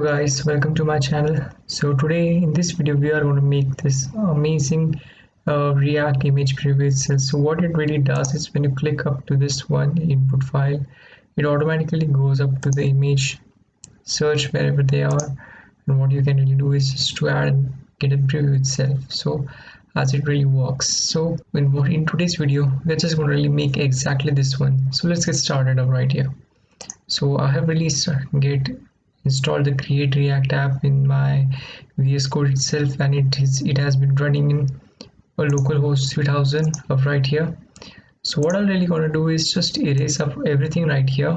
guys welcome to my channel. So today in this video we are going to make this amazing uh, react image preview itself. So what it really does is when you click up to this one input file it automatically goes up to the image search wherever they are and what you can really do is just to add and get a preview itself. So as it really works. So in, in today's video we're just going to really make exactly this one. So let's get started up right here. So i have released get installed the create react app in my vs code itself and it is it has been running in a localhost 3000 of right here. So what i'm really going to do is just erase up everything right here.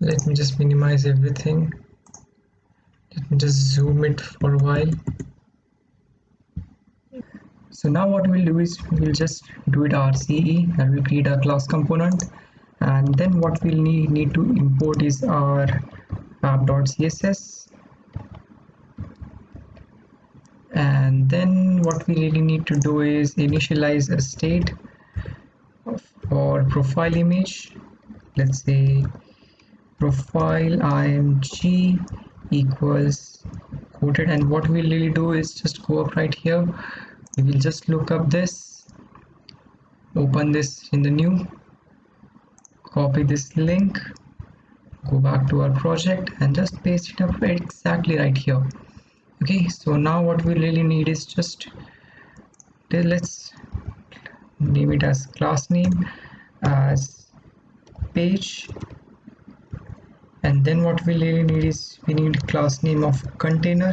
Let me just minimize everything. Let me just zoom it for a while. So now what we'll do is we'll just do it RCE and we'll create a class component and then what we'll need, need to import is our uh, app.css and then what we really need to do is initialize a state for profile image. Let's say profile img equals quoted. And what we'll really do is just go up right here. We will just look up this open this in the new copy this link go back to our project and just paste it up exactly right here. Okay so now what we really need is just let's name it as class name as page. And then what we really need is we need class name of container.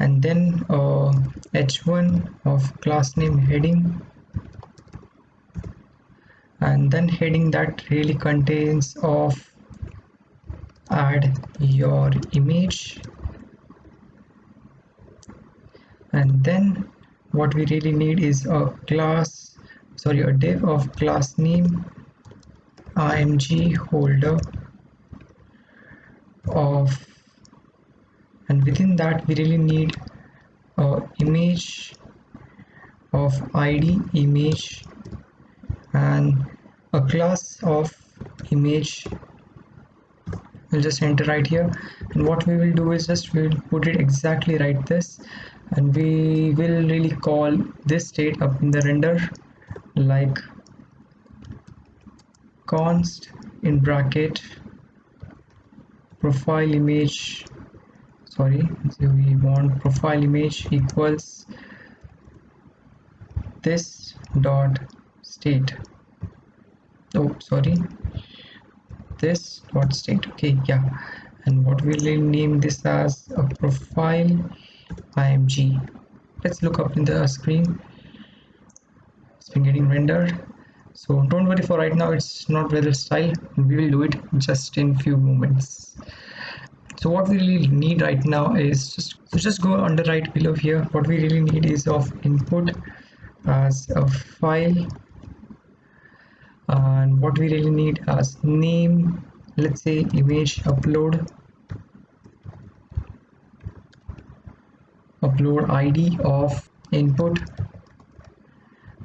And then uh, h1 of class name heading and then heading that really contains of add your image. And then what we really need is a class sorry a div of class name img holder of and within that we really need a image of id image class of image. We'll just enter right here. And what we will do is just we'll put it exactly right this. And we will really call this state up in the render like const in bracket profile image. Sorry so we want profile image equals this dot state oh sorry. This dot state? Okay yeah. And what we'll name this as? A profile img let's look up in the screen. It's been getting rendered. So don't worry for right now. It's not very style. We will do it just in few moments. So what we really need right now is just so just go under right below here. What we really need is of input as a file and what we really need as name let's say image upload upload id of input.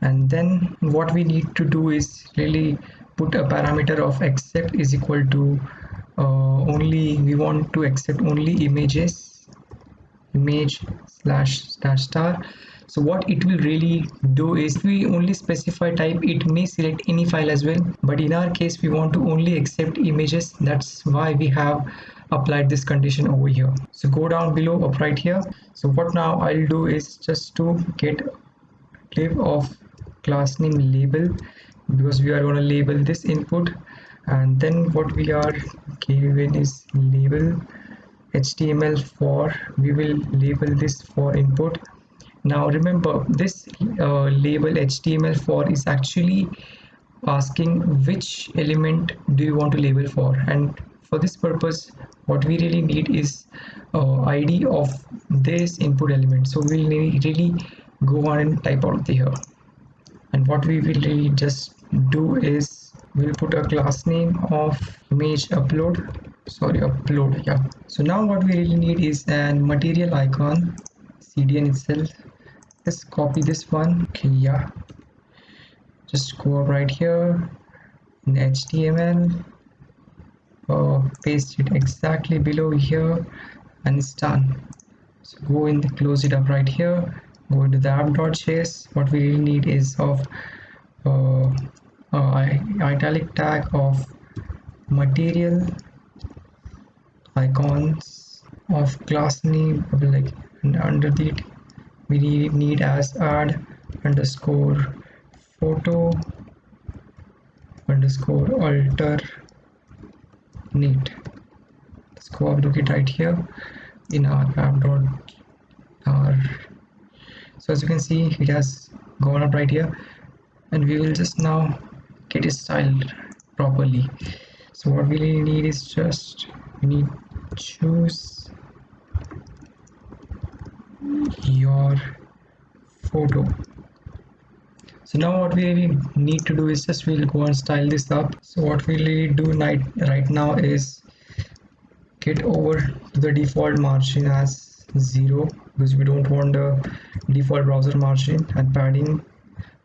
And then what we need to do is really put a parameter of accept is equal to uh, only we want to accept only images image slash star star so what it will really do is we only specify type. It may select any file as well. But in our case we want to only accept images. That's why we have applied this condition over here. So go down below up right here. So what now i'll do is just to get div of class name label because we are going to label this input. And then what we are given is label html for we will label this for input now remember this uh, label html for is actually asking which element do you want to label for? And for this purpose what we really need is uh, id of this input element. So we'll really go on and type out here. And what we will really just do is we'll put a class name of image upload. Sorry upload yeah. So now what we really need is an material icon cdn itself just copy this one. Okay yeah. Just go right here in HTML uh, paste it exactly below here and it's done. So go in the close it up right here. Go into the app.js what we really need is of uh, uh, italic tag of material icons of class name like and under it we need as add underscore photo underscore alter neat let's go look it right here in our app dot r. So as you can see it has gone up right here. And we will just now get it styled properly. So what we really need is just we need choose your photo. So now what we need to do is just we'll go and style this up. So what we really do right, right now is get over to the default margin as zero because we don't want the default browser margin and padding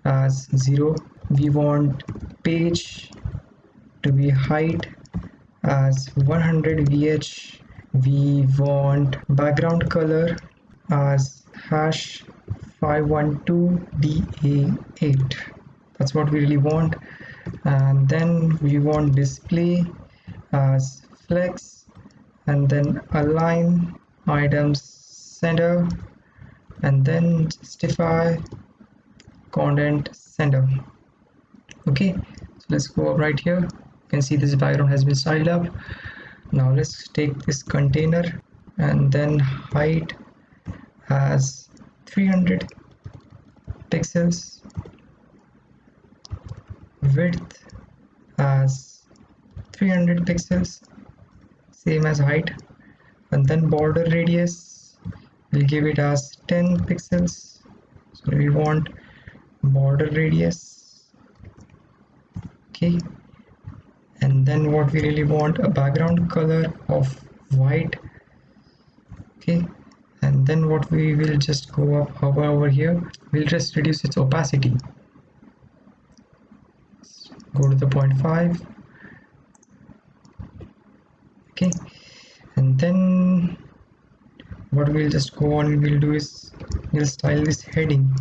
as zero. We want page to be height as 100 vh we want background color as hash 512da8 that's what we really want. And then we want display as flex and then align items center and then justify content center. Okay so let's go up right here. You can see this background has been styled up. Now let's take this container and then height as 300 pixels. Width as 300 pixels same as height. And then border radius we'll give it as 10 pixels. So we want border radius. Okay. And then what we really want a background color of white. Okay and then what we will just go up hover over here we'll just reduce its opacity. Go to the 0.5 okay. And then what we'll just go on we'll do is we'll style this heading.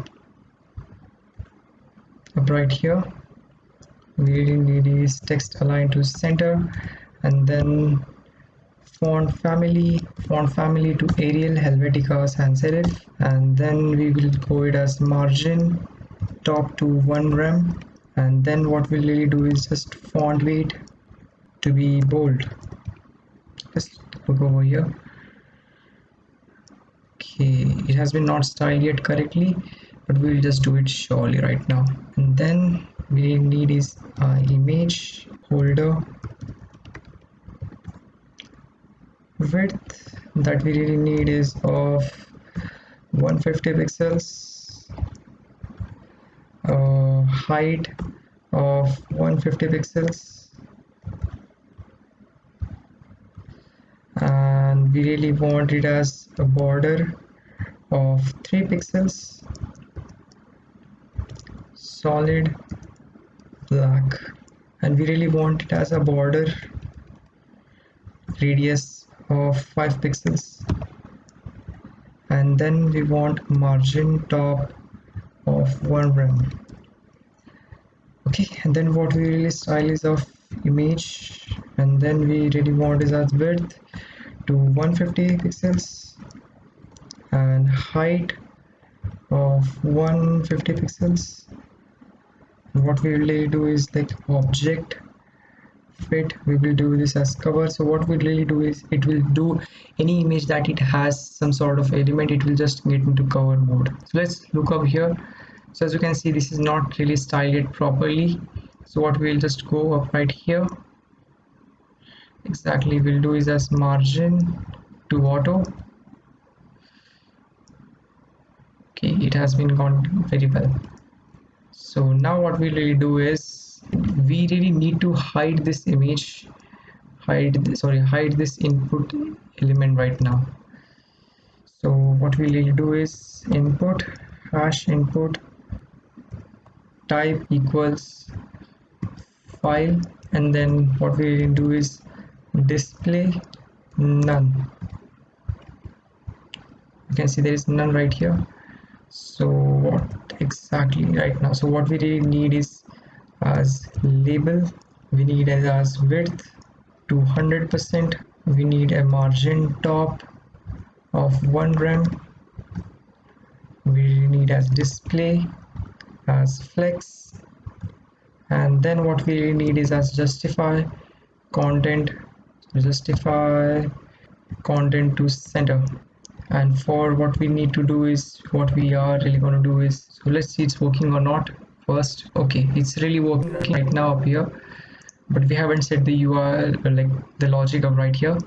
Up right here we really need is text align to center. And then font family font family to Arial Helvetica sans serif and then we will go it as margin top to 1 rem. And then what we'll really do is just font weight to be bold. Just look over here. Okay it has been not styled yet correctly but we'll just do it surely right now. And then we need is uh, image holder width that we really need is of 150 pixels. Uh, height of 150 pixels. And we really want it as a border of 3 pixels. Solid black. And we really want it as a border radius of 5 pixels. And then we want margin top of 1 rem okay and then what we really style is of image. And then we really want is as width to 150 pixels. And height of 150 pixels. What we really do is like object fit we will do this as cover. So what we really do is it will do any image that it has some sort of element it will just get into cover mode. So let's look up here. So as you can see this is not really styled properly. So what we'll just go up right here. Exactly we'll do is as margin to auto. Okay it has been gone very well. So now what we'll really do is we really need to hide this image hide this, sorry hide this input element right now. So what we will do is input hash input type equals file and then what we do is display none. You can see there is none right here. So what exactly right now? So what we really need is as label. We need as, width. 200 percent we need a margin top of 1 rem. We need as display as flex. And then what we need is as justify content justify content to center. And for what we need to do is what we are really going to do is so let's see it's working or not first. Okay it's really working right now up here. But we haven't set the URL like the logic of right here.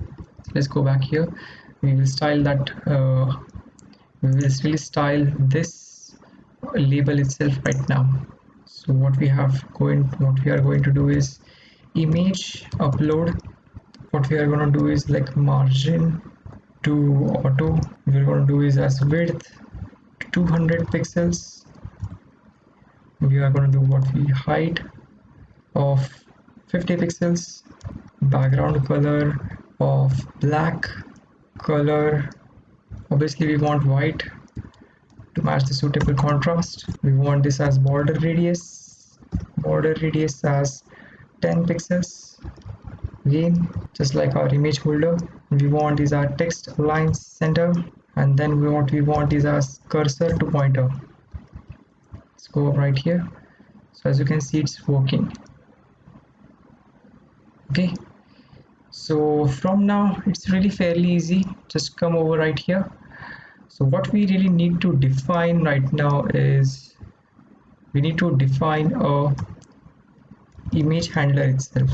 Let's go back here. We will style that uh, we will really style this label itself right now. So what we have going what we are going to do is image upload. What we are going to do is like margin to auto. We're going to do is as width 200 pixels we are going to do what we height of 50 pixels background color of black color. Obviously we want white to match the suitable contrast. We want this as border radius border radius as 10 pixels. Again just like our image holder we want is our text align center and then we what we want is our cursor to pointer go right here. So as you can see it's working. Okay. So from now it's really fairly easy. Just come over right here. So what we really need to define right now is we need to define a image handler itself.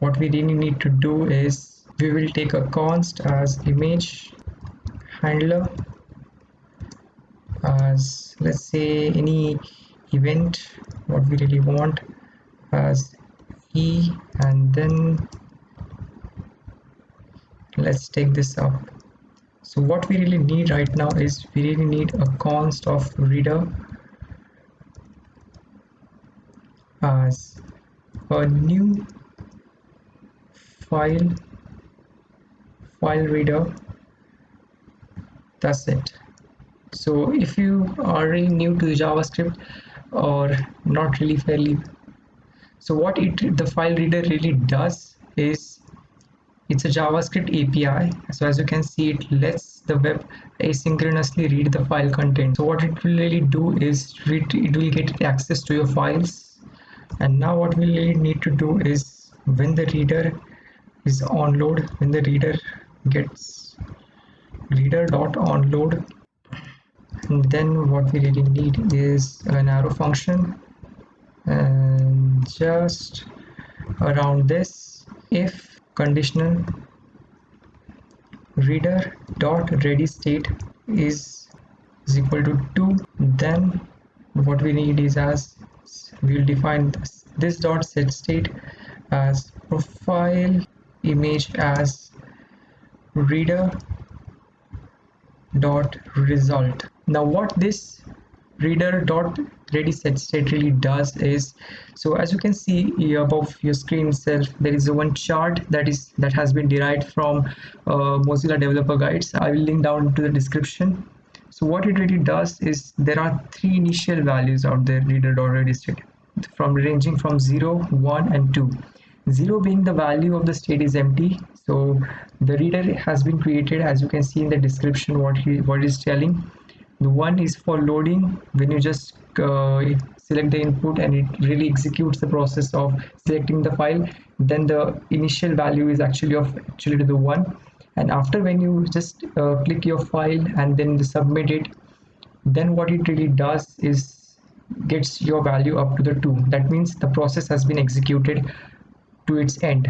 What we really need to do is we will take a const as image handler as let's say any event what we really want as e and then let's take this up. So what we really need right now is we really need a const of reader as a new file file reader. That's it so if you are really new to javascript or not really fairly so what it the file reader really does is it's a javascript api so as you can see it lets the web asynchronously read the file content. So what it will really do is read, it will get access to your files. And now what we really need to do is when the reader is on load when the reader gets reader dot on load and then what we really need is an arrow function. And just around this if conditional reader dot ready state is, is equal to 2 then what we need is as we'll define this, this dot set state as profile image as reader dot result now what this reader dot ready set state really does is so as you can see above your screen itself there is a one chart that is that has been derived from uh, mozilla developer guides. I will link down to the description. So what it really does is there are three initial values out there reader dot ready state from ranging from 0 1 and 2 0 being the value of the state is empty. So the reader has been created as you can see in the description what he what is telling the one is for loading when you just uh, select the input and it really executes the process of selecting the file then the initial value is actually of actually to the one. And after when you just uh, click your file and then submit it then what it really does is gets your value up to the 2 that means the process has been executed to its end.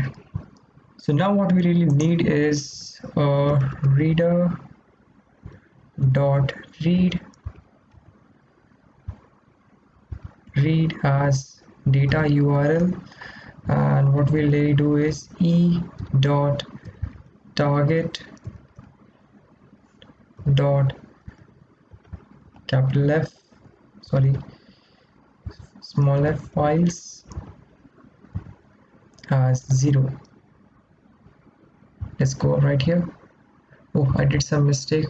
So now what we really need is a reader dot read. Read as data url and what we'll really do is e dot target dot capital F sorry smaller files as 0 let's go right here. Oh I did some mistake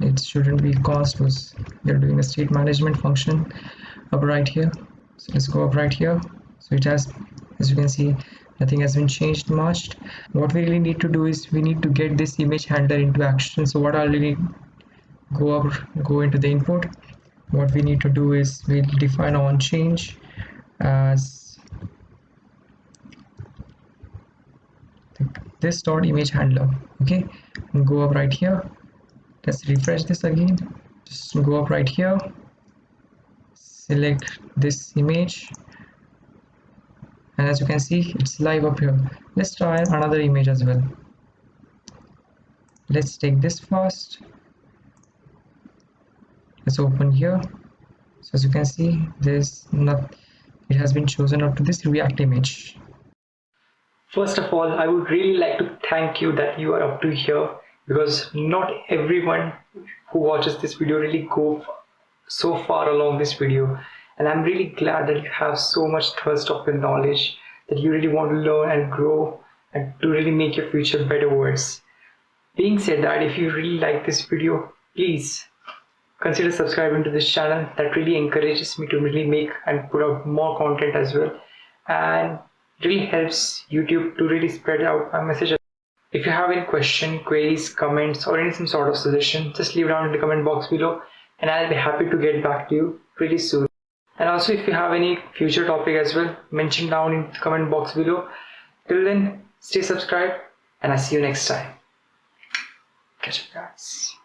it shouldn't be cost was they're doing a state management function up right here. So let's go up right here. So it has as you can see nothing has been changed much. What we really need to do is we need to get this image handler into action. So what I'll really go up go into the input. What we need to do is we'll define on change as this dot image handler okay? And go up right here let's refresh this again. Just go up right here. Select this image. And as you can see it's live up here. Let's try another image as well. Let's take this first. Let's open here. So as you can see there's not it has been chosen up to this react image. First of all i would really like to thank you that you are up to here because not everyone who watches this video really go so far along this video. And i'm really glad that you have so much thirst of your knowledge that you really want to learn and grow and to really make your future better worse being said that if you really like this video please consider subscribing to this channel. That really encourages me to really make and put out more content as well. And really helps youtube to really spread out my message if you have any question queries comments or any some sort of suggestion just leave it down in the comment box below and i'll be happy to get back to you pretty soon. And also if you have any future topic as well mention down in the comment box below. Till then stay subscribed and i'll see you next time. Catch you guys